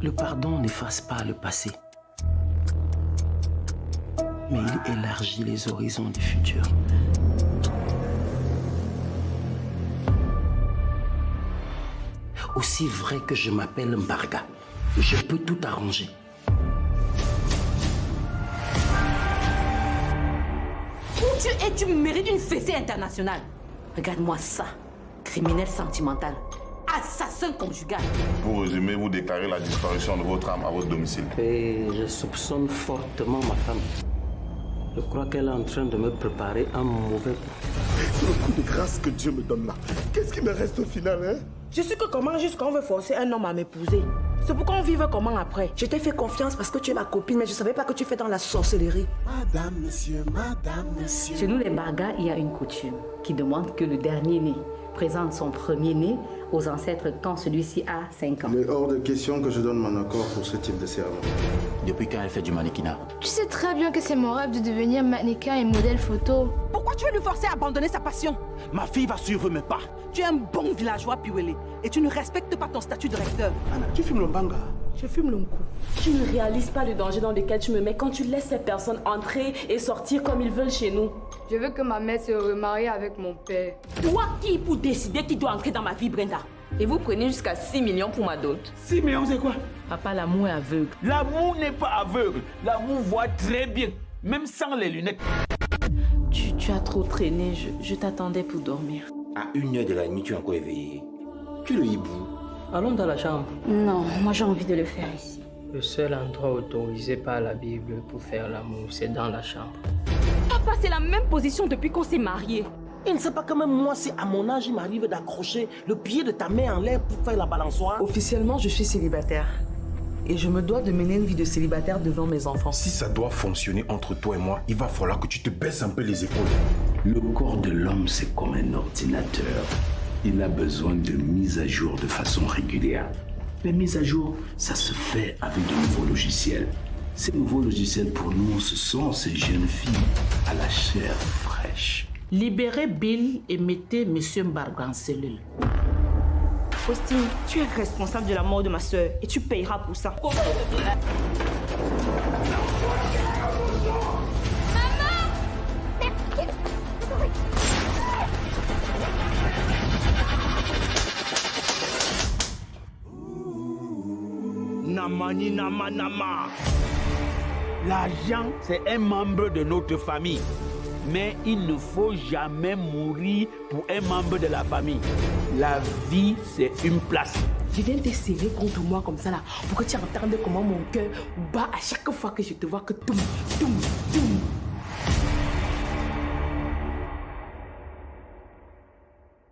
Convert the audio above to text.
Le pardon n'efface pas le passé. Mais il élargit les horizons du futur. Aussi vrai que je m'appelle Mbarga, je peux tout arranger. Où tu es, tu mérites une fessée internationale. Regarde-moi ça. Criminel sentimental. Conjugal. Pour résumer, vous déclarez la disparition de votre âme à votre domicile. Et je soupçonne fortement ma femme. Je crois qu'elle est en train de me préparer un mauvais coup. C'est le coup de grâce que Dieu me donne là. Qu'est-ce qui me reste au final, hein? Je suis que comment jusqu'on veut forcer un homme à m'épouser. C'est pourquoi on vive comment après? Je t'ai fait confiance parce que tu es ma copine, mais je savais pas que tu fais dans la sorcellerie. Madame, monsieur, madame, monsieur. Chez nous, les Bargas, il y a une coutume qui demande que le dernier né présente son premier né aux ancêtres quand celui-ci a 5 ans. Il est hors de question que je donne mon accord pour ce type de cérémonie. Depuis quand elle fait du mannequinat? Tu sais très bien que c'est mon rêve de devenir mannequin et modèle photo. Pourquoi tu veux lui forcer à abandonner sa passion? Ma fille va suivre mes pas. Tu es un bon villageois, Piwele, et tu ne respectes pas ton statut de recteur. Anna, tu fumes le banga Je fume le coup. Tu ne réalises pas le danger dans lequel tu me mets quand tu laisses ces personnes entrer et sortir comme ils veulent chez nous. Je veux que ma mère se remarie avec mon père. Toi qui pour décider qui doit entrer dans ma vie, Brenda Et vous prenez jusqu'à 6 millions pour ma dot 6 millions, c'est quoi? Papa, l'amour est aveugle. L'amour n'est pas aveugle. L'amour voit très bien, même sans les lunettes. Tu, tu as trop traîné, je, je t'attendais pour dormir. À une heure de la nuit, tu es encore éveillé. Tu es le hibou. Allons dans la chambre. Non, moi j'ai envie de le faire ici. Le seul endroit autorisé par la Bible pour faire l'amour, c'est dans la chambre. Papa, c'est la même position depuis qu'on s'est mariés. Il ne sait pas que même moi, si à mon âge, il m'arrive d'accrocher le pied de ta main en l'air pour faire la balançoire. Officiellement, je suis célibataire. Et je me dois de mener une vie de célibataire devant mes enfants. Si ça doit fonctionner entre toi et moi, il va falloir que tu te baisses un peu les épaules. Le corps de l'homme, c'est comme un ordinateur. Il a besoin de mise à jour de façon régulière. Les mises à jour, ça se fait avec de nouveaux logiciels. Ces nouveaux logiciels, pour nous, ce sont ces jeunes filles à la chair fraîche. Libérez Bill et mettez Monsieur Mbarga en cellule. Faustine, tu es responsable de la mort de ma soeur et tu payeras pour ça. L'argent, c'est un membre de notre famille. Mais il ne faut jamais mourir pour un membre de la famille. La vie, c'est une place. Je viens te serrer contre moi comme ça là pour que tu entendes comment mon cœur bat à chaque fois que je te vois que toum, toum, toum.